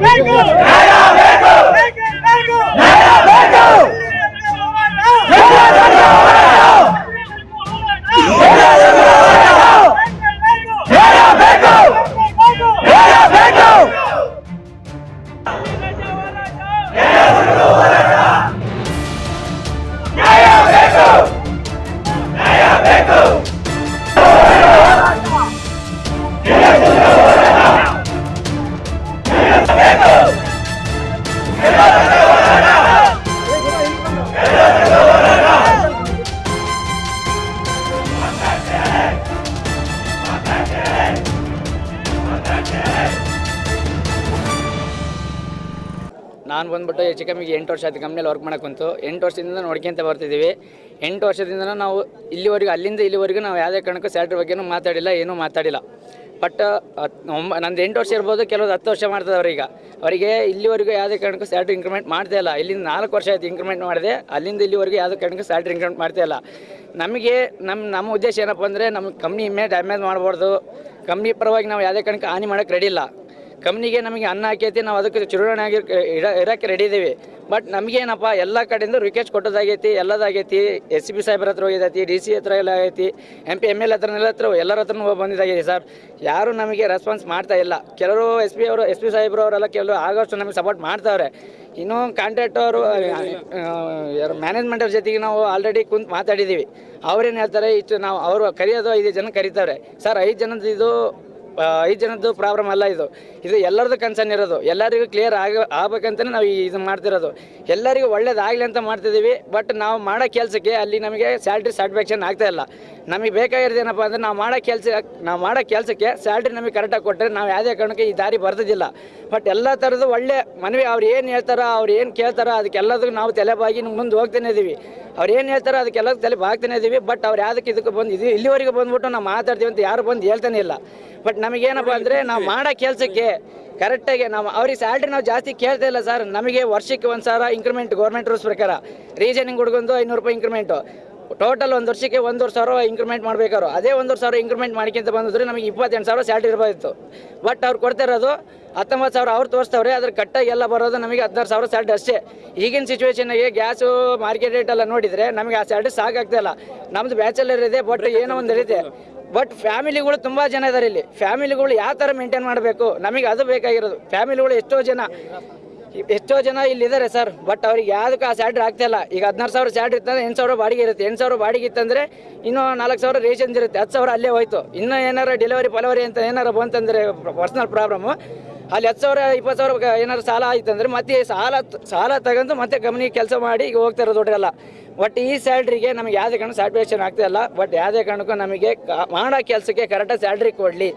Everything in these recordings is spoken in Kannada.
¡Venga! ನಾನು ಬಂದ್ಬಿಟ್ಟು ಹೆಚ್ಚು ಕಮ್ಮಿಗೆ ಎಂಟು ವರ್ಷ ಆಯ್ತು ಕಂಪ್ನಿಯಲ್ಲಿ ವರ್ಕ್ ಮಾಡಕ್ಕೆ ಕುಂತು. ಎಂಟು ವರ್ಷದಿಂದ ನೋಡ್ಕೊಂತ ಬರ್ತಿದ್ದೀವಿ ಎಂಟು ವರ್ಷದಿಂದ ನಾವು ಇಲ್ಲಿವರೆಗೂ, ಅಲ್ಲಿಂದ ಇಲ್ಲಿವರೆಗೂ ನಾವು ಯಾವುದೇ ಕಾರಣಕ್ಕೂ ಸ್ಯಾಲ್ರಿ ಬಗ್ಗೆನೂ ಮಾತಾಡಿಲ್ಲ, ಏನೂ ಮಾತಾಡಿಲ್ಲ. ಬಟ್ ಒಂಬ, ನಂದು ಎಂಟು ವರ್ಷ ಇರ್ಬೋದು, ಕೆಲವ್ರು ಹತ್ತು ವರ್ಷ ಮಾಡ್ತದೆ ಈಗ ಅವರಿಗೆ ಇಲ್ಲಿವರೆಗೂ ಯಾವುದೇ ಕಾರಣಕ್ಕೂ ಸ್ಯಾಲ್ರಿ ಇನ್ಕ್ರಿಮೆಂಟ್ ಮಾಡ್ತಾ ಇಲ್ಲ. ಇಲ್ಲಿಂದ ನಾಲ್ಕು ವರ್ಷ ಆಯ್ತು ಇನ್ಕ್ರಿಮೆಂಟ್ ಮಾಡಿದೆ, ಅಲ್ಲಿಂದ ಇಲ್ಲಿವರೆಗೂ ಯಾವುದೇ ಕಾರಣಕ್ಕೂ ಸ್ಯಾಲ್ರಿ ಇನ್ಕ್ರಿಮೆಂಟ್ ಮಾಡ್ತಾ ಇಲ್ಲ. ನಮಗೆ ನಮ್ಮ ನಮ್ಮ ಉದ್ದೇಶ ಏನಪ್ಪ ಅಂದರೆ ನಮ್ಮ ಕಂಪ್ನಿ ಇಮೇಜ್ ಡ್ಯಾಮೇಜ್ ಮಾಡ್ಬಾರ್ದು. ಕಂಪ್ನಿ ಪರವಾಗಿ ನಾವು ಯಾವುದೇ ಕಾರಣಕ್ಕೆ ಹಾನಿ ಮಾಡೋಕ್ಕೆ ರೆಡಿ ಇಲ್ಲ. ಕಂಪ್ನಿಗೆ ನಮಗೆ ಅನ್ನ ಹಾಕೈತಿ, ನಾವು ಅದಕ್ಕೆ ಚುರುವಣೆ ಆಗಿ ಇರೋಕ್ಕೆ ರೆಡಿ ಇದ್ದೀವಿ ಬಟ್ ನಮಗೇನಪ್ಪ, ಎಲ್ಲ ಕಡೆಯಿಂದ ರಿಕ್ವೆಸ್ಟ್ ಕೊಟ್ಟೋದಾಗೈತಿ, ಎಲ್ಲದಾಗೈತಿ ಎಸ್ ಸಿ ಬಿ ಸಾಹೇಬ್ರ ಹತ್ರ ಹೋಗಿದೈತಿ ಡಿ ಸಿ ಹತ್ರ ಎಲ್ಲ ಆಗೈತಿ ಎಂ ಪಿ ಎಂ ಎಲ್ ಹತ್ರನೆಲ್ಲ ಹತ್ರ ಎಲ್ಲರ ಹತ್ರನೂ ಬಂದಿದ್ದಾಗಿದೆ ಸರ್ ಯಾರು ನಮಗೆ ರೆಸ್ಪಾನ್ಸ್ ಮಾಡ್ತಾ ಇಲ್ಲ. ಕೆಲವರು ಎಸ್ ಪಿ ಅವರು ಎಸ್ ಪಿ ಸಾಹೇಬ್ರು ಅವರೆಲ್ಲ ಕೆಲವರು ಆಗೋಷ್ಟು ನಮಗೆ ಸಪೋರ್ಟ್ ಮಾಡ್ತಾವ್ರೆ. ಇನ್ನೂ ಕಾಂಟ್ರಾಕ್ಟ್ ಅವರು ಯಾರು ಮ್ಯಾನೇಜ್ಮೆಂಟ್ ಅವ್ರ ಜೊತೆಗೆ ನಾವು ಆಲ್ರೆಡಿ ಕುಂತು ಮಾತಾಡಿದ್ದೀವಿ ಅವ್ರೇನು ಹೇಳ್ತಾರೆ, ಇಷ್ಟು ನಾವು, ಅವರು ಕರೆಯೋದು ಐದು ಜನ ಕರೀತಾರೆ. ಸರ್ ಐದು ಜನದ ಇದು ಐದು ಜನದ್ದು ಪ್ರಾಬ್ಲಮ್ ಅಲ್ಲ ಇದು. ಇದು ಎಲ್ಲರದ್ದು ಕನ್ಸರ್ನ್ ಇರೋದು. ಎಲ್ಲರಿಗೂ ಕ್ಲಿಯರ್ ಆಗ ಆಗ್ಬೇಕಂತಲೇ ನಾವು ಇದು ಮಾಡ್ತಿರೋದು. ಎಲ್ಲರಿಗೂ ಒಳ್ಳೇದಾಗಲಿ ಅಂತ ಮಾಡ್ತಿದ್ದೀವಿ ಬಟ್ ನಾವು ಮಾಡೋ ಕೆಲಸಕ್ಕೆ ಅಲ್ಲಿ ನಮಗೆ ಸ್ಯಾಲ್ರಿ ಸ್ಯಾಟಿಸ್ಫ್ಯಾಕ್ಷನ್ ಆಗ್ತಾ ಇಲ್ಲ. ನಮಗೆ ಬೇಕಾಗಿರೋದು ಏನಪ್ಪ ಅಂದರೆ ನಾವು ಮಾಡೋ ಕೆಲಸ ನಾವು ಮಾಡೋ ಕೆಲಸಕ್ಕೆ ಸ್ಯಾಲ್ರಿ ನಮಗೆ ಕರೆಕ್ಟಾಗಿ ಕೊಟ್ಟರೆ ನಾವು ಯಾವುದೇ ಕಾರಣಕ್ಕೆ ಈ ದಾರಿ ಬರ್ತದಿಲ್ಲ. ಬಟ್ ಎಲ್ಲ ಥರದ್ದು ಒಳ್ಳೆ ಮನವಿ ಅವ್ರು ಏನು ಹೇಳ್ತಾರೋ, ಅವ್ರು ಏನು ಕೇಳ್ತಾರೋ ಅದಕ್ಕೆಲ್ಲದಕ್ಕೂ ನಾವು ತಲೆಬಾಗಿ ಮುಂದೆ ಹೋಗ್ತಾನೆ ಇದ್ದೀವಿ ಅವ್ರು ಏನು ಹೇಳ್ತಾರೋ ಅದಕ್ಕೆಲ್ಲ ತಲೆ ಬಾಗ್ತಾನೆ ಇದ್ದೀವಿ ಬಟ್ ಅವ್ರು ಯಾವುದಕ್ಕೆ ಇದಕ್ಕೆ ಬಂದು ಇದು ಇಲ್ಲಿವರೆಗೆ ಬಂದ್ಬಿಟ್ಟು ನಾವು ಮಾತಾಡ್ತೀವಿ ಅಂತ ಯಾರು ಬಂದು ಹೇಳ್ತಾನೆ ಇಲ್ಲ. ಬಟ್ ನಮಗೇನಪ್ಪ ಅಂದರೆ ನಾವು ಮಾಡೋ ಕೆಲಸಕ್ಕೆ ಕರೆಕ್ಟಾಗಿ ನಾವು ಅವ್ರಿಗೆ ಸ್ಯಾಲ್ರಿ ನಾವು ಜಾಸ್ತಿ ಕೇಳ್ತಾ ಇಲ್ಲ ಸರ್ ನಮಗೆ ವರ್ಷಕ್ಕೆ ಒಂದು ಸಾವಿರ ಇಂಕ್ರಿಮೆಂಟ್ ಗೌರ್ಮೆಂಟ್ ರೂಲ್ಸ್ ಪ್ರಕಾರ. ರೀಸನಿಂಗ್ ಹುಡುಗೊಂದು ಐನೂರು ರೂಪಾಯಿ ಇಂಕ್ರಿಮೆಂಟು ಟೋಟಲ್ ಒಂದು ವರ್ಷಕ್ಕೆ ಒಂದೂವರೆ ಸಾವಿರ ಇಂಕ್ರಿಮೆಂಟ್ ಮಾಡಬೇಕಾದ್ರು. ಅದೇ ಒಂದೂವರೆ ಸಾವಿರ ಇಂಕ್ರಿಮೆಂಟ್ ಮಾಡ್ಕೊಂತ ಬಂದಿದ್ರೆ ನಮಗೆ ಇಪ್ಪತ್ತೆಂಟು ಸಾವಿರ ಸ್ಯಾಲ್ರಿ ಇರ್ಬೋದಿತ್ತು. ಬಟ್ ಅವ್ರು ಕೊಡ್ತಾ ಇರೋದು ಹತ್ತೊಂಬತ್ತು ಸಾವಿರ ಅವ್ರು ತೋರಿಸ್ತವ್ರೆ ಅದ್ರ ಕಟ್ಟಾಗಿ ಎಲ್ಲ ಬರೋದು ನಮಗೆ ಹದಿನಾರು ಸಾವಿರ ಸ್ಯಾಲ್ರಿ ಅಷ್ಟೇ. ಈಗಿನ ಸಿಚುವೇಶನ್ಗೆ ಗ್ಯಾಸು ಮಾರ್ಕೆಟ್ ರೇಟ್ ಎಲ್ಲ ನೋಡಿದರೆ ನಮಗೆ ಆ ಸ್ಯಾಲ್ರಿ ಸಾಕಾಗ್ತಾ ಇಲ್ಲ. ನಮ್ಮದು ಬ್ಯಾಚುಲರ್ ಇದೆ ಬಟ್ ಏನೋ ಒಂದು ಇದೆ ಬಟ್ ಫ್ಯಾಮಿಲಿಗಳು ತುಂಬ ಜನ ಇದ್ದಾರೆ ಇಲ್ಲಿ. ಫ್ಯಾಮಿಲಿಗಳು ಯಾವ ಥರ ಮೇಂಟೈನ್ ಮಾಡಬೇಕು? ನಮಗೆ ಅದು ಬೇಕಾಗಿರೋದು. ಫ್ಯಾಮಿಲಿಗಳು ಎಷ್ಟೋ ಜನ. ಎಷ್ಟೋ ಜನ ಇಲ್ಲಿದ್ದಾರೆ ಸರ್ ಬಟ್ ಅವ್ರಿಗೆ ಯಾವುದಕ್ಕೂ ಆ ಸ್ಯಾಲ್ರಿ ಆಗ್ತಿಲ್ಲ ಈಗ ಹದಿನಾರು ಸಾವಿರ ಸ್ಯಾಲ್ರಿ ಇತ್ತಂದ್ರೆ ಎಂಟು ಸಾವಿರ ಬಾಡಿಗೆ ಇರುತ್ತೆ. ಎಂಟು ಸಾವಿರ ಬಾಡಿಗೆ ಇತ್ತಂದ್ರೆ ಇನ್ನೂ ನಾಲ್ಕು ಸಾವಿರ ರೇಷನ್ ಇರುತ್ತೆ. ಹತ್ತು ಸಾವಿರ ಅಲ್ಲೇ ಹೋಯ್ತು. ಇನ್ನೂ ಏನಾರ ಡೆಲಿವರಿ ಪಲವರಿ ಅಂತ ಏನಾರ ಬಂತಂದರೆ ಪರ್ಸ್ನಲ್ ಪ್ರಾಬ್ಲಮ್ಮು ಅಲ್ಲಿ ಹತ್ತು ಸಾವಿರ, ಇಪ್ಪತ್ತು ಸಾವಿರ ಏನಾರು ಏನಾದ್ರು ಸಾಲ ಆಯ್ತಂದ್ರೆ ಮತ್ತೆ ಸಾಲ ಸಾಲ ತಗೊಂಡು ಮತ್ತೆ ಕಂಪ್ನಿ ಕೆಲಸ ಮಾಡಿ ಈಗ ಹೋಗ್ತಾ ಇರೋದು ಬಟ್ ಈ ಸ್ಯಾಲ್ರಿಗೆ ನಮಗೆ ಯಾವುದೇ ಕಾರಣ ಸ್ಯಾಟಿಸ್ಫ್ಯಾಕ್ಷನ್ ಆಗ್ತಾಯಿಲ್ಲ ಬಟ್ ಯಾವುದೇ ಕಾರಣಕ್ಕೂ ನಮಗೆ ಮಾಡೋ ಕೆಲಸಕ್ಕೆ ಕರೆಕ್ಟಾಗಿ ಸ್ಯಾಲ್ರಿ ಕೊಡಲಿ.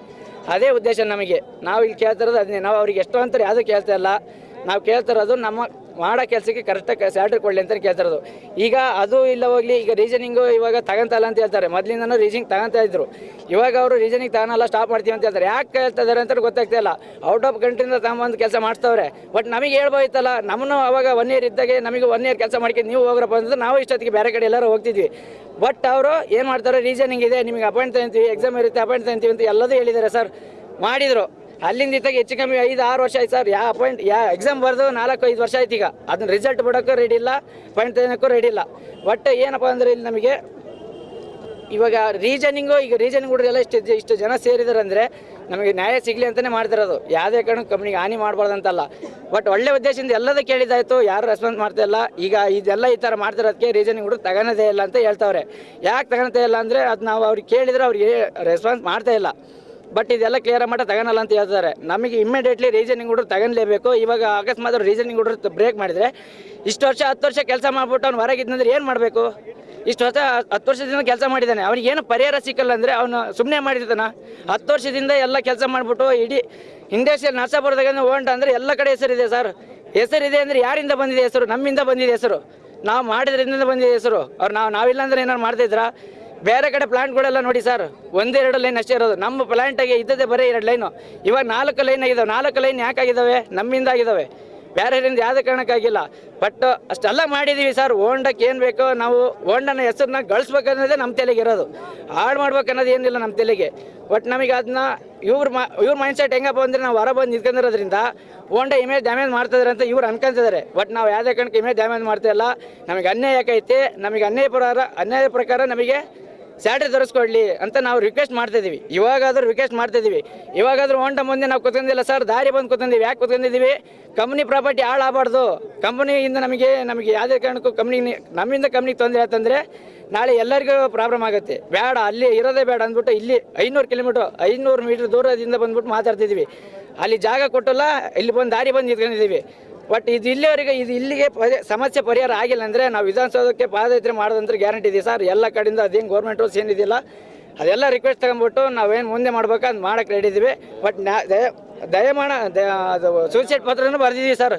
ಅದೇ ಉದ್ದೇಶ ನಮಗೆ. ನಾವು ಇಲ್ಲಿ ಕೇಳ್ತಿರೋದು ಅದನ್ನೇ ನಾವು ಅವ್ರಿಗೆ ಎಷ್ಟು ಅಂತಾರೆ ಯಾವುದೂ ಕೇಳ್ತಾ ಇಲ್ಲ. ನಾವು ಕೇಳ್ತಿರೋದು ನಮ್ಮ ಮಾಡೋ ಕೆಲಸಕ್ಕೆ ಕರೆಕ್ಟಾಗಿ ಸ್ಯಾಲ್ರಿ ಕೊಡಲಿ ಅಂತ ಕೇಳ್ತಿರೋದು ಈಗ ಅದು ಇಲ್ಲ ಹೋಗ್ಲಿ, ಈಗ ರೀಸನಿಂಗು ಇವಾಗ ತಗೊಂತಲ್ಲ ಅಂತ ಹೇಳ್ತಾರೆ. ಮೊದಲಿಂದನೂ ರೀಸನಿಂಗ್ ತಗೊಂತಾ ಇದ್ರು. ಇವಾಗ ಅವರು ರೀಸನಿಂಗ್ ತಗೊಳಲ್ಲ ಸ್ಟಾಪ್ ಮಾಡ್ತೀವಿ ಅಂತ ಹೇಳ್ತಾರೆ. ಯಾಕೆ ಹೇಳ್ತಾ ಇದಾರೆ ಅಂತ ಗೊತ್ತಾಗ್ತಾ ಇಲ್ಲ. ಔಟ್ ಆಫ್ ಕಂಟ್ರಿಂದ ತಗೊಂಬಂದು ಕೆಲಸ ಮಾಡ್ತಾವ್ರೆ. ಬಟ್ ನಮಗೆ ಹೇಳ್ಬೋಯ್ತಲ್ಲ ನಮ್ಮನ್ನು ಅವಾಗ ಒನ್ ಇಯರ್ ಇದ್ದಾಗೆ ನಮಗೆ ಒನ್ ಇಯರ್ ಕೆಲಸ ಮಾಡ್ಕೊಂಡು ನೀವು ಹೋಗ್ರಪ್ಪ ಅಂದ್ರೆ ನಾವು ಇಷ್ಟೊತ್ತಿಗೆ ಬೇರೆ ಕಡೆ ಎಲ್ಲರೂ ಹೋಗ್ತಿದ್ವಿ. ಬಟ್ ಅವರು ಏನು ಮಾಡ್ತಾರೆ ರೀಸನಿಂಗ್ ಇದೆ, ನಿಮಗೆ ಅಪಾಯಿಂಟ್ ತಗೊಂತೀವಿ ಎಕ್ಸಾಮ್ ಇರುತ್ತೆ ಅಪಾಯಿಂಟ್ ತಗೊಂತೀವಿ ಅಂತ ಎಲ್ಲದೂ ಹೇಳಿದ್ದಾರೆ ಸರ್ ಮಾಡಿದರು. ಅಲ್ಲಿಂದ ಇತ್ತಾಗ ಹೆಚ್ಚು ಕಮ್ಮಿ ಐದು, ಆರು ವರ್ಷ ಆಯ್ತು ಸರ್. ಯಾವ ಪಾಯಿಂಟ್ ಯಾ ಎಕ್ಸಾಮ್ ಬರೆದು ನಾಲ್ಕು, ಐದು ವರ್ಷ ಆಯ್ತು ಈಗ. ಅದನ್ನ ರಿಸಲ್ಟ್ ಬಿಡೋಕ್ಕೂ ರೆಡಿ ಇಲ್ಲ ಪಾಯಿಂಟ್ ತೆಗೋಕ್ಕೂ ರೆಡಿ ಇಲ್ಲ. ಬಟ್ ಏನಪ್ಪ ಅಂದ್ರೆ ಇಲ್ಲಿ ನಮಗೆ ಇವಾಗ ರೀಸನಿಂಗು ಈಗ ರೀಸನಿಂಗ್ ಹುಡುಗರೆಲ್ಲ ಇಷ್ಟು ಇಷ್ಟು ಜನ ಸೇರಿದಾರೆ ಅಂದರೆ ನಮಗೆ ನ್ಯಾಯ ಸಿಗಲಿ ಅಂತಲೇ ಮಾಡ್ತಿರೋದು. ಯಾವುದೇ ಕಾರಣಕ್ಕೆ ಕಂಪ್ನಿಗೆ ಹಾನಿ ಮಾಡಬಾರ್ದು ಅಂತಲ್ಲ ಬಟ್ ಒಳ್ಳೆ ಉದ್ದೇಶದಿಂದ ಎಲ್ಲದ ಕೇಳಿದಾಯಿತು, ಯಾರು ರೆಸ್ಪಾನ್ಸ್ ಮಾಡ್ತಾ ಇಲ್ಲ. ಈಗ ಇದೆಲ್ಲ ಈ ಥರ ಮಾಡ್ತಿರೋದಕ್ಕೆ ರೀಸನಿಂಗ್ ಹುಡುಗ ತಗೊಳೋದೇ ಇಲ್ಲ ಅಂತ ಹೇಳ್ತಾವ್ರೆ. ಯಾಕೆ ತಗೊಳ್ತಾ ಇಲ್ಲ ಅಂದರೆ ಅದು ನಾವು ಅವ್ರಿಗೆ ಕೇಳಿದರೆ ಅವ್ರಿಗೆ ರೆಸ್ಪಾನ್ಸ್ ಮಾಡ್ತಾ ಇಲ್ಲ. ಬಟ್ ಇದೆಲ್ಲ ಕ್ಲಿಯರ್ ಮಟ್ಟ ತಗೊಳಲ್ಲ ಅಂತ ಹೇಳ್ತಾರೆ. ನಮಗೆ ಇಮ್ಮಿಡಿಯೇಟ್ಲಿ ರೀಸನಿಂಗ್ ಹುಡುಗರು ತಗೊಳ್ಲೇಬೇಕು. ಇವಾಗ ಅಕಸ್ಮಾತ್ ರೀಸನಿಂಗ್ ಹುಡುಗರು ಬ್ರೇಕ್ ಮಾಡಿದರೆ ಇಷ್ಟು ವರ್ಷ, ಹತ್ತು ವರ್ಷ ಕೆಲಸ ಮಾಡ್ಬಿಟ್ಟು ಅವ್ನು ಹೊರಗಿದ್ದಂದ್ರೆ ಏನು ಮಾಡಬೇಕು? ಇಷ್ಟು ವರ್ಷ, ಹತ್ತು ವರ್ಷದಿಂದ ಕೆಲಸ ಮಾಡಿದ್ದಾನೆ ಅವ್ನಿಗೆ ಏನು ಪರಿಹಾರ ಸಿಕ್ಕಲ್ಲ ಅಂದರೆ ಅವನು ಸುಮ್ಮನೆ ಮಾಡಿರ್ತಾನ. ಹತ್ತು ವರ್ಷದಿಂದ ಎಲ್ಲ ಕೆಲಸ ಮಾಡಿಬಿಟ್ಟು ಇಡೀ ಇಂಡಸ್ಟ್ರಿಯಲ್ ನರ್ಸಾಪುರದಾಗ ಓಂಟ ಅಂದರೆ ಎಲ್ಲ ಕಡೆ ಹೆಸರಿದೆ ಸರ್. ಹೆಸರಿದೆ ಅಂದರೆ ಯಾರಿಂದ ಬಂದಿದೆ ಹೆಸರು? ನಮ್ಮಿಂದ ಬಂದಿದೆ ಹೆಸರು. ನಾವು ಮಾಡಿದ್ರಿಂದ ಬಂದಿದೆ ಹೆಸರು. ಅವ್ರು ನಾವು ನಾವಿಲ್ಲ ಅಂದ್ರೆ ಏನಾರು ಮಾಡ್ತಿದ್ರಾ ಬೇರೆ ಕಡೆ ಪ್ಲಾಂಟ್ಗಳೆಲ್ಲ ನೋಡಿ ಸರ್ ಒಂದೆರಡು ಲೈನ್ ಅಷ್ಟೇ ಇರೋದು. ನಮ್ಮ ಪ್ಲಾಂಟಾಗೆ ಇದ್ದದೇ ಬರೀ ಎರಡು ಲೈನು ಇವಾಗ ನಾಲ್ಕು ಲೈನ್ ಆಗಿದಾವೆ. ನಾಲ್ಕು ಲೈನ್ ಯಾಕೆ ಆಗಿದ್ದಾವೆ ನಮ್ಮಿಂದ ಆಗಿದ್ದಾವೆ ಬೇರೆಯವರಿಂದ ಯಾವುದೇ ಕಾರಣಕ್ಕಾಗಿಲ್ಲ. ಬಟ್ ಅಷ್ಟೆಲ್ಲ ಮಾಡಿದ್ದೀವಿ ಸರ್ ಓಂಡಕ್ಕೆ ಏನು ಬೇಕೋ ನಾವು ಓಂಡನ ಹೆಸರನ್ನ ಗಳಿಸ್ಬೇಕನ್ನೋದೇ ನಮ್ಮ ತಲೆಗೆ ಇರೋದು. ಹಾಳು ಮಾಡ್ಬೇಕನ್ನೋದು ಏನಿಲ್ಲ ನಮ್ಮ ತಲೆಗೆ. ಬಟ್ ನಮಗೆ ಅದನ್ನ ಇವ್ರ ಮಾ, ಇವ್ರ ಮೈಂಡ್ ಸೆಟ್ ಹೆಂಗಪ್ಪ ಅಂದರೆ ನಾವು ಹೊರ ಬಂದು ನಿಂತ್ಕೊಂಡಿರೋದ್ರಿಂದ ಓಂಡ ಇಮೇಜ್ ಡ್ಯಾಮೇಜ್ ಮಾಡ್ತಿದ್ದಾರೆ ಅಂತ ಇವ್ರು ಅನ್ಕೊಂತಿದ್ದಾರೆ ಬಟ್ ನಾವು ಯಾವುದೇ ಕಾರಣಕ್ಕೆ ಇಮೇಜ್ ಡ್ಯಾಮೇಜ್ ಮಾಡ್ತಾ ಇಲ್ಲ. ನಮಗೆ ಅನ್ಯಾಯ ಯಾಕೈತೆ ನಮಗೆ ಅನ್ಯಾಯ ಪ್ರಕಾರ ಅನ್ಯಾಯದ ಪ್ರಕಾರ ನಮಗೆ ಸ್ಯಾಲ್ರಿ ತರಿಸ್ಕೊಡ್ಲಿ ಅಂತ ನಾವು ರಿಕ್ವೆಸ್ಟ್ ಮಾಡ್ತಿದ್ದೀವಿ ಇವಾಗಾದ್ರೂ ರಿಕ್ವೆಸ್ಟ್ ಮಾಡ್ತಿದ್ದೀವಿ ಇವಾಗಾದ್ರೂ ಹೊಂಟ ಮುಂದೆ ನಾವು ಕೂತ್ಕೊಂಡಿಲ್ಲ ಸರ್ ದಾರಿ ಬಂದು ಕುತ್ಕೊಂಡಿವಿ. ಯಾಕೆ ಕುತ್ಕೊಂಡಿದ್ದೀವಿ ಕಂಪ್ನಿ ಪ್ರಾಪರ್ಟಿ ಹಾಳಾಗಬಾರ್ದು. ಕಂಪ್ನಿಯಿಂದ ನಮಗೆ ನಮಗೆ ಯಾವುದೇ ಕಾರಣಕ್ಕೂ ಕಂಪ್ನಿ ನಮ್ಮಿಂದ ಕಂಪ್ನಿಗೆ ತೊಂದರೆ ಆಯ್ತಂದ್ರೆ ನಾಳೆ ಎಲ್ಲರಿಗೂ ಪ್ರಾಬ್ಲಮ್ ಆಗುತ್ತೆ. ಬೇಡ, ಅಲ್ಲಿ ಇರೋದೇ ಬೇಡ ಅಂದ್ಬಿಟ್ಟು ಇಲ್ಲಿ ಐನೂರು ಕಿಲೋಮೀಟ್ರ್ ಐನೂರು ಮೀಟ್ರ್ ದೂರದಿಂದ ಬಂದ್ಬಿಟ್ಟು ಮಾತಾಡ್ತಿದ್ದೀವಿ ಅಲ್ಲಿ ಜಾಗ ಕೊಟ್ಟಲ್ಲ, ಇಲ್ಲಿ ಬಂದು ದಾರಿ ಬಂದು ನಿಂತ್ಕೊಂಡಿದ್ದೀವಿ ಬಟ್ ಇದು ಇಲ್ಲಿವರೆಗೆ ಇದು ಇಲ್ಲಿಗೆ ಸಮಸ್ಯೆ ಪರಿಹಾರ ಆಗಿಲ್ಲ ಅಂದರೆ ನಾವು ವಿಧಾನಸೌಧಕ್ಕೆ ಪಾದಯಾತ್ರೆ ಮಾಡೋದಂದ್ರೆ ಗ್ಯಾರಂಟಿ ಇದೆ ಸರ್. ಎಲ್ಲ ಕಡೆಯಿಂದ ಅದೇನು ಗೌರ್ಮೆಂಟ್ ರೂಲ್ಸ್ ಏನಿದೆಯಲ್ಲ ಅದೆಲ್ಲ ರಿಕ್ವೆಸ್ಟ್ ತಗೊಂಬಿಟ್ಟು ನಾವೇನು ಮುಂದೆ ಮಾಡ್ಬೇಕು ಅದು ಮಾಡಕ್ಕೆ ರೆಡಿ ಇದ್ದೀವಿ. ಬಟ್ ನ್ಯಾ ದಯ ದಯಮಾಣ ಅದು ಸೂಸೈಡ್ ಪತ್ರನೂ ಬರೆದಿದ್ದೀವಿ ಸರ್.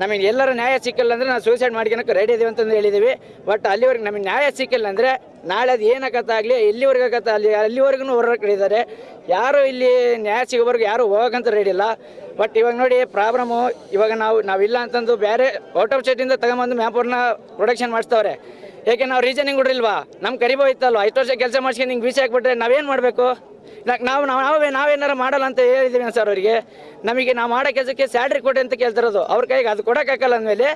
ನಮಗೆ ಎಲ್ಲರೂ ನ್ಯಾಯ ಸಿಕ್ಕಿಲ್ಲ ಅಂದರೆ ನಾವು ಸೂಸೈಡ್ ಮಾಡ್ಕೊಳಕ್ಕೆ ರೆಡಿ ಇದೀವಿ ಅಂತಂದು ಹೇಳಿದ್ದೀವಿ ಬಟ್ ಅಲ್ಲಿವರೆಗೆ ನಮಗೆ ನ್ಯಾಯ ಸಿಕ್ಕಿಲ್ಲ ಅಂದರೆ ನಾಳೆ ಅದು ಏನಾಗತ್ತಾಗಲಿ ಇಲ್ಲಿವರೆಗೆ ಕತ್ತ ಅಲ್ಲಿ ಅಲ್ಲಿವರೆಗೂ ಹೊರಗೆ ಕಡಿದ್ದಾರೆ ಯಾರು ಇಲ್ಲಿ ನ್ಯಾಯ ಸಿಗೋವರೆಗೂ ಯಾರೂ ಹೋಗೋಕ್ಕಂತ ರೆಡಿ ಇಲ್ಲ. ಬಟ್ ಇವಾಗ ನೋಡಿ ಪ್ರಾಬ್ಲಮ್ಮು ಇವಾಗ ನಾವು, ನಾವಿಲ್ಲ ಅಂತಂದು ಬೇರೆ ಔಟ್ ಆಫ್ ಸ್ಟೇಟಿಂದ ತಗೊಂಬಂದು ಮ್ಯಾಪೂರ್ನ ಪ್ರೊಡಕ್ಷನ್ ಮಾಡಿಸ್ತವ್ರೆ. ಏಕೆ ನಾವು ರೀಸನಿಂಗ್ ಕೊಡ್ರಿಲ್ವಾ? ನಮ್ಮ ಕರಿಬೋ ಇತ್ತಲ್ವಾ? ಐದು ವರ್ಷ ಕೆಲಸ ಮಾಡ್ಸ್ಕೊಂಡು ಹಿಂಗೆ ಬೀಸಿ ಹಾಕ್ಬಿಟ್ರೆ ನಾವೇನು ಮಾಡಬೇಕು? ನಾವು ನಾವು, ನಾವೇ ನಾವೇನಾರ ಮಾಡಲ್ಲ ಅಂತ ಹೇಳಿದ್ದೀವಿ ಸರ್ ಅವರಿಗೆ. ನಮಗೆ ನಾವು ಮಾಡೋ ಕೆಲಸಕ್ಕೆ ಸ್ಯಾಲ್ರಿ ಕೊಡಿ ಅಂತ ಕೇಳ್ತಿರೋದು ಅವ್ರ ಕೈಗೆ ಅದು ಕೊಡೋಕ್ಕಾಗಲ್ಲ ಅಂದಮೇಲೆ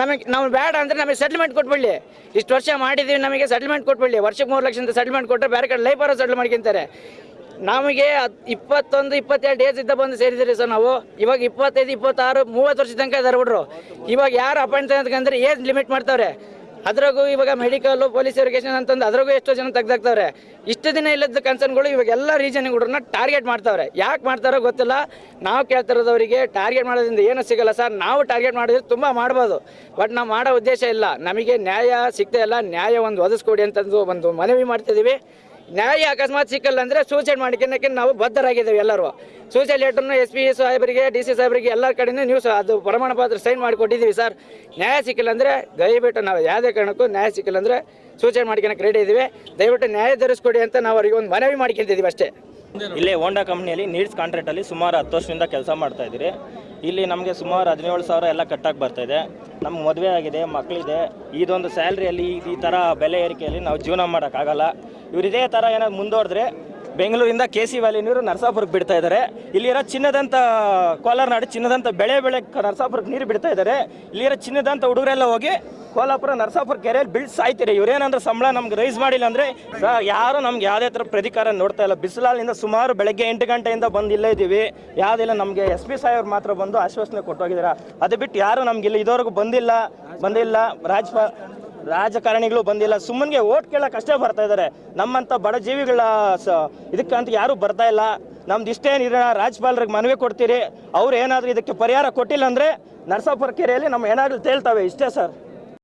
ನಮಗೆ, ನಾವು ಬೇಡ ಅಂದರೆ ನಮಗೆ ಸೆಟ್ಲ್ಮೆಂಟ್ ಕೊಟ್ಬಿಡಿ ಇಷ್ಟು ವರ್ಷ ಮಾಡಿದ್ದೀವಿ ನಮಗೆ ಸೆಟ್ಲ್ಮೆಂಟ್ ಕೊಟ್ಬಿಡಿ ವರ್ಷಕ್ಕೆ ಮೂರು ಲಕ್ಷ ಸೆಟ್ಲ್ಮೆಂಟ್ ಕೊಟ್ಟರೆ ಬೇರೆ ಕಡೆ ಲೈಫ್ ಸೆಟ್ಲ್ ಮಾಡ್ಕೊಂತಾರೆ. ನಮಗೆ ಇಪ್ಪತ್ತೊಂದು, ಇಪ್ಪತ್ತೆರಡು ಏಜ್ ಇದ್ದ ಬಂದು ಸೇರಿದ್ರಿ ಸರ್ ನಾವು. ಇವಾಗ ಇಪ್ಪತ್ತೈದು, ಇಪ್ಪತ್ತಾರು, ಮೂವತ್ತು ವರ್ಷ ತನಕ ಇದಾರೆ ಹುಡ್ರು. ಇವಾಗ ಯಾರು ಅಪಾಯಿಂಟ್ ಅಂತಂದ್ರೆ ಏಜ್ ಲಿಮಿಟ್ ಮಾಡ್ತಾವ್ರೆ. ಅದ್ರಾಗೂ ಇವಾಗ ಮೆಡಿಕಲ್ ಪೊಲೀಸ್ ವೆರಿಫಿಕೇಶನ್ ಅಂತಂದು ಅದ್ರಾಗೂ ಎಷ್ಟೋ ಜನ ತೆಗ್ದಾಕ್ತವ್ರೆ. ಇಷ್ಟು ದಿನ ಇಲ್ಲದ ಕನ್ಸರ್ನ್ಗಳು ಇವಾಗ ಎಲ್ಲ ರೀಜನ್ ಹುಡುಗರನ್ನ ಟಾರ್ಗೆಟ್ ಮಾಡ್ತಾವ್ರೆ. ಯಾಕೆ ಮಾಡ್ತಾರೋ ಗೊತ್ತಿಲ್ಲ. ನಾವು ಕೇಳ್ತಿರೋದವರಿಗೆ ಟಾರ್ಗೆಟ್ ಮಾಡೋದ್ರಿಂದ ಏನೂ ಸಿಗಲ್ಲ ಸರ್. ನಾವು ಟಾರ್ಗೆಟ್ ಮಾಡಿದ್ರೆ ತುಂಬ ಮಾಡ್ಬೋದು. ಬಟ್ ನಾವು ಮಾಡೋ ಉದ್ದೇಶ ಇಲ್ಲ. ನಮಗೆ ನ್ಯಾಯ ಸಿಗ್ತಾ ಇಲ್ಲ. ನ್ಯಾಯ ಒಂದು ಒದಗಿಸ್ಕೊಡಿ ಅಂತಂದು ಒಂದು ಮನವಿ ಮಾಡ್ತಿದ್ದೀವಿ ನ್ಯಾಯ ಅಕಸ್ಮಾತ್ ಸಿಕ್ಕಲ್ಲ ಅಂದರೆ ಸೂಸೈಡ್ ಮಾಡ್ಕೊಳಕ್ಕೆ ನಾವು ಬದ್ಧರಾಗಿದ್ದೇವೆ ಎಲ್ಲರೂ. ಸೂಸೈಡ್ ಲೆಟರ್ನ ಎಸ್ ಪಿ ಸಾಹೇಬರಿಗೆ ಡಿ ಸಿ ಸಾಹೇಬರಿಗೆ ಎಲ್ಲರ ಕಡೆಯಿಂದ ನ್ಯೂಸ್ ಅದು ಪ್ರಮಾಣ ಪತ್ರ ಸೈನ್ ಮಾಡಿಕೊಟ್ಟಿದ್ದೀವಿ ಸರ್ ನ್ಯಾಯ ಸಿಕ್ಕಿಲ್ಲ ಅಂದರೆ ದಯವಿಟ್ಟು ನಾವು ಯಾವುದೇ ಕಾರಣಕ್ಕೂ ನ್ಯಾಯ ಸಿಕ್ಕಿಲ್ಲ ಅಂದರೆ ಸೂಚನೆ ಮಾಡ್ಕೊಳಕ್ಕೆ ರೆಡಿ ಇದ್ದೀವಿ. ದಯವಿಟ್ಟು ನ್ಯಾಯ ಧರಿಸ್ಕೊಡಿ ಅಂತ ನಾವು ಅವರಿಗೆ ಒಂದು ಮನವಿ ಮಾಡ್ಕೊತಿದ್ದೀವಿ ಅಷ್ಟೇ. ಇಲ್ಲೇ ಹೋಂಡಾ ಕಂಪ್ನಿಯಲ್ಲಿ ನೀಡ್ಸ್ ಕಾಂಟ್ರಾಕ್ಟಲ್ಲಿ ಸುಮಾರು ಹತ್ತು ವರ್ಷದಿಂದ ಕೆಲಸ ಮಾಡ್ತಾ ಇದ್ದೀರಿ. ಇಲ್ಲಿ ನಮಗೆ ಸುಮಾರು ಹದಿನೇಳು ಸಾವಿರ ಎಲ್ಲ ಕಟ್ಟಾಗಿ ಇದೆ. ನಮ್ಗೆ ಮದುವೆ ಆಗಿದೆ ಮಕ್ಕಳಿದೆ ಇದೊಂದು ಸ್ಯಾಲ್ರಿಯಲ್ಲಿ ಈ ಥರ ಬೆಲೆ ಏರಿಕೆಯಲ್ಲಿ ನಾವು ಜೀವನ ಮಾಡೋಕ್ಕಾಗಲ್ಲ. ಇವ್ರು ಇದೇ ಥರ ಏನಾದ್ರು ಮುಂದುವರೆದ್ರೆ ಬೆಂಗಳೂರಿಂದ ಕೆ ಸಿ ವ್ಯಾಲಿ ನೀರು ನರಸಾಪುರಕ್ಕೆ ಬಿಡ್ತಾ ಇದ್ದಾರೆ. ಇಲ್ಲಿರೋ ಚಿನ್ನದಂತ ಕೋಲಾರ ನಾಡು ಚಿನ್ನದಂತ ಬೆಳೆ ಬೆಳೆ ನರಸಾಪುರಕ್ಕೆ ನೀರು ಬಿಡ್ತಾ ಇದ್ದಾರೆ. ಇಲ್ಲಿರೋ ಚಿನ್ನದಂತ ಹುಡುಗರೆಲ್ಲ ಹೋಗಿ ಕೋಲಾಪುರ ನರಸಾಪುರ ಕೆರೆಯಲ್ಲಿ ಬೀಳ್ ಸಾಯ್ತೀರಿ ಇವ್ರೇನಂದ್ರೆ ಸಂಬಳ ನಮ್ಗೆ ರೈಸ್ ಮಾಡಿಲ್ಲ ಅಂದರೆ ಯಾರು ನಮ್ಗೆ ಯಾವುದೇ ಥರ ಪ್ರತಿಕಾರ ನೋಡ್ತಾ ಇಲ್ಲ. ಬಿಸಿಲಾಲಿಂದ ಸುಮಾರು ಬೆಳಗ್ಗೆ ಎಂಟು ಗಂಟೆಯಿಂದ ಬಂದು ಇಲ್ಲೇ ಇದ್ದೀವಿ. ಯಾವುದಿಲ್ಲ ನಮಗೆ ಎಸ್ ಪಿ ಸಾಹೇಬ್ರು ಮಾತ್ರ ಬಂದು ಆಶ್ವಾಸನೆ ಕೊಟ್ಟೋಗಿದ್ದೀರಾ ಅದು ಬಿಟ್ಟು ಯಾರು ನಮ್ಗೆ ಇಲ್ಲಿ ಇದುವರೆಗೂ ಬಂದಿಲ್ಲ ಬಂದಿಲ್ಲ. ರಾಜಪ ರಾಜಕಾರಣಿಗಳು ಬಂದಿಲ್ಲ. ಸುಮ್ಮನಿಗೆ ಓಟ್ ಕೇಳಕ್ಕೆ ಅಷ್ಟೇ ಬರ್ತಾ ಇದ್ದಾರೆ ನಮ್ಮಂಥ ಬಡ ಜೀವಿಗಳ ಸ ಇದಕ್ಕಂತ ಯಾರೂ ಬರ್ತಾ ಇಲ್ಲ. ನಮ್ದು ಇಷ್ಟೇ ನೀರಿನ ರಾಜ್ಯಪಾಲರಿಗೆ ಮನವಿ ಕೊಡ್ತೀರಿ. ಅವ್ರು ಏನಾದರೂ ಇದಕ್ಕೆ ಪರಿಹಾರ ಕೊಟ್ಟಿಲ್ಲ ಅಂದರೆ ನರಸಾಪುರ ಕೆರೆಯಲ್ಲಿ ನಮ್ಮ ಏನಾದರೂ ತೇಳ್ತವೆ ಇಷ್ಟೇ ಸರ್.